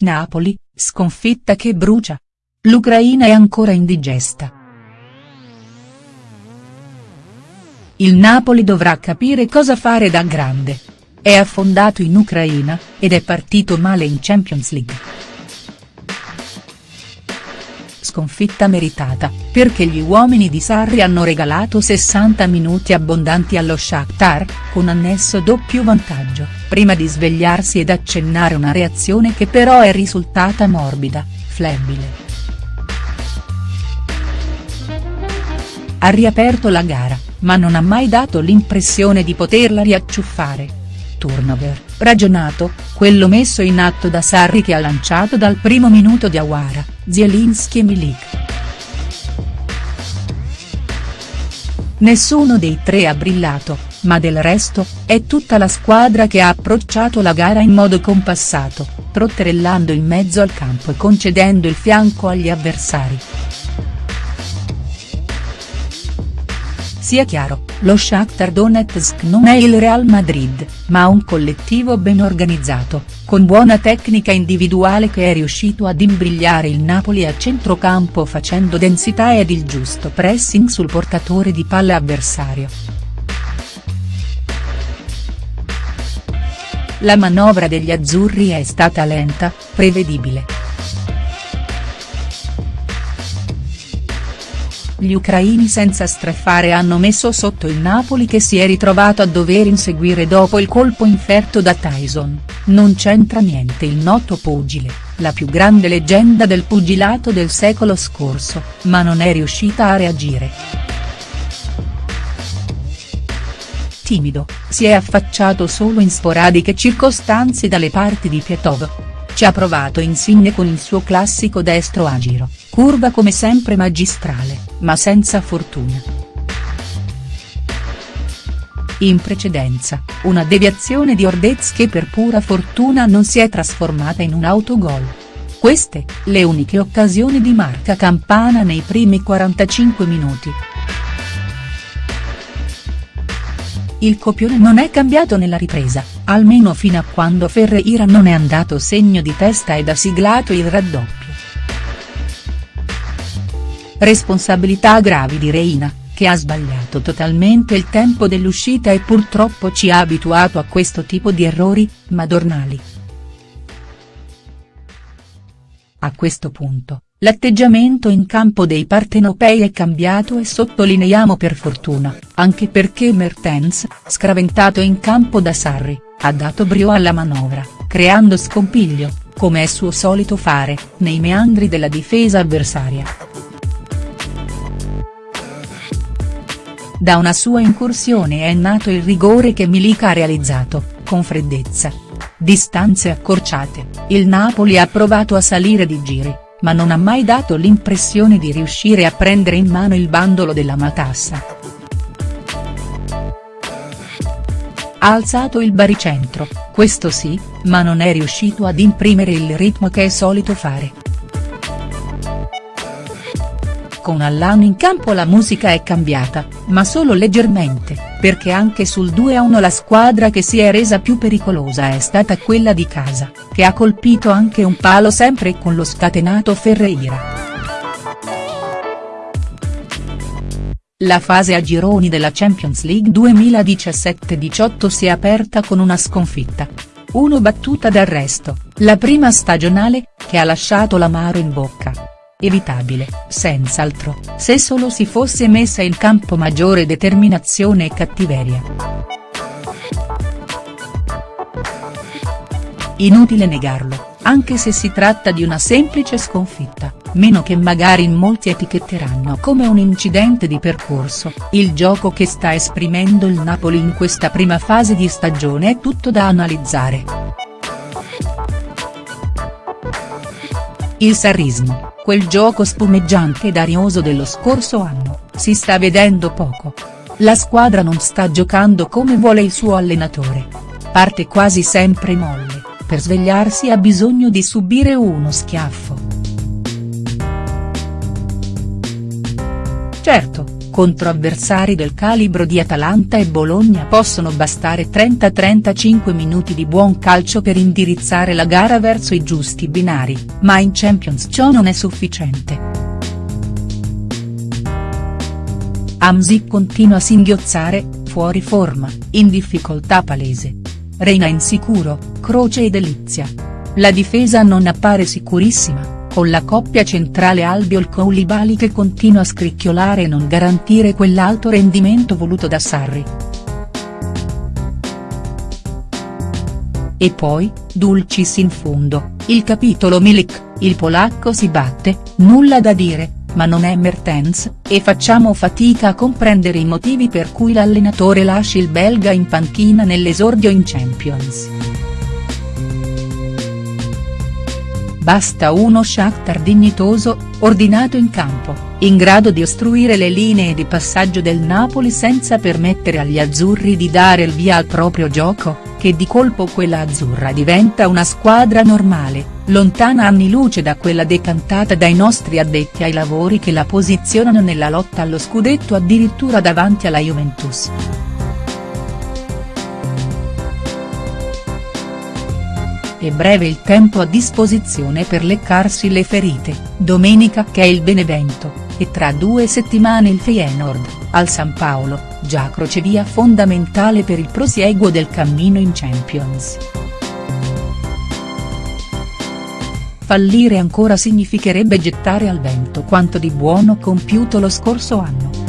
Napoli, sconfitta che brucia. L'Ucraina è ancora indigesta. Il Napoli dovrà capire cosa fare da grande. È affondato in Ucraina, ed è partito male in Champions League sconfitta meritata, perché gli uomini di Sarri hanno regalato 60 minuti abbondanti allo Shakhtar, con annesso doppio vantaggio, prima di svegliarsi ed accennare una reazione che però è risultata morbida, flebile. Ha riaperto la gara, ma non ha mai dato l'impressione di poterla riacciuffare turnover, ragionato, quello messo in atto da Sarri che ha lanciato dal primo minuto di Awara, Zielinski e Milik. Nessuno dei tre ha brillato, ma del resto, è tutta la squadra che ha approcciato la gara in modo compassato, trotterellando in mezzo al campo e concedendo il fianco agli avversari. Sia chiaro, lo Shakhtar Donetsk non è il Real Madrid, ma un collettivo ben organizzato, con buona tecnica individuale che è riuscito ad imbrigliare il Napoli a centrocampo facendo densità ed il giusto pressing sul portatore di palla avversario. La manovra degli azzurri è stata lenta, prevedibile. Gli ucraini senza strafare hanno messo sotto il Napoli che si è ritrovato a dover inseguire dopo il colpo inferto da Tyson, non c'entra niente il noto pugile, la più grande leggenda del pugilato del secolo scorso, ma non è riuscita a reagire. Timido, si è affacciato solo in sporadiche circostanze dalle parti di Pietov. Ci ha provato Insigne con il suo classico destro a giro, curva come sempre magistrale ma senza fortuna. In precedenza, una deviazione di Ordez che per pura fortuna non si è trasformata in un autogol. Queste, le uniche occasioni di Marca Campana nei primi 45 minuti. Il copione non è cambiato nella ripresa, almeno fino a quando Ferreira non è andato segno di testa ed ha siglato il raddoppio. Responsabilità gravi di Reina, che ha sbagliato totalmente il tempo dell'uscita e purtroppo ci ha abituato a questo tipo di errori, madornali. A questo punto, l'atteggiamento in campo dei partenopei è cambiato e sottolineiamo per fortuna, anche perché Mertens, scraventato in campo da Sarri, ha dato brio alla manovra, creando scompiglio, come è suo solito fare, nei meandri della difesa avversaria. Da una sua incursione è nato il rigore che Milik ha realizzato, con freddezza. Distanze accorciate, il Napoli ha provato a salire di giri, ma non ha mai dato l'impressione di riuscire a prendere in mano il bandolo della matassa. Ha alzato il baricentro, questo sì, ma non è riuscito ad imprimere il ritmo che è solito fare con Allan in campo la musica è cambiata, ma solo leggermente, perché anche sul 2-1 la squadra che si è resa più pericolosa è stata quella di casa, che ha colpito anche un palo sempre con lo scatenato Ferreira. La fase a gironi della Champions League 2017-18 si è aperta con una sconfitta. Uno battuta d'arresto, la prima stagionale, che ha lasciato l'amaro in bocca. Evitabile, senz'altro, se solo si fosse messa in campo maggiore determinazione e cattiveria. Inutile negarlo, anche se si tratta di una semplice sconfitta, meno che magari in molti etichetteranno come un incidente di percorso, il gioco che sta esprimendo il Napoli in questa prima fase di stagione è tutto da analizzare. Il sarrismo, quel gioco spumeggiante ed arioso dello scorso anno, si sta vedendo poco. La squadra non sta giocando come vuole il suo allenatore. Parte quasi sempre molle, per svegliarsi ha bisogno di subire uno schiaffo. Certo, contro avversari del calibro di Atalanta e Bologna possono bastare 30-35 minuti di buon calcio per indirizzare la gara verso i giusti binari, ma in Champions ciò non è sufficiente. Amsi continua a singhiozzare, fuori forma, in difficoltà palese. Reina insicuro, Croce e Delizia. La difesa non appare sicurissima con la coppia centrale Albiol-Koulibaly che continua a scricchiolare e non garantire quell'alto rendimento voluto da Sarri. E poi, Dulcis in fondo, il capitolo Milik, il polacco si batte, nulla da dire, ma non è Mertens, e facciamo fatica a comprendere i motivi per cui l'allenatore lasci il belga in panchina nell'esordio in Champions. Basta uno Shakhtar dignitoso, ordinato in campo, in grado di ostruire le linee di passaggio del Napoli senza permettere agli azzurri di dare il via al proprio gioco, che di colpo quella azzurra diventa una squadra normale, lontana anni luce da quella decantata dai nostri addetti ai lavori che la posizionano nella lotta allo scudetto addirittura davanti alla Juventus. E breve il tempo a disposizione per leccarsi le ferite, domenica che è il Benevento, e tra due settimane il Feyenoord, al San Paolo, già crocevia fondamentale per il prosieguo del cammino in Champions. Fallire ancora significherebbe gettare al vento quanto di buono compiuto lo scorso anno.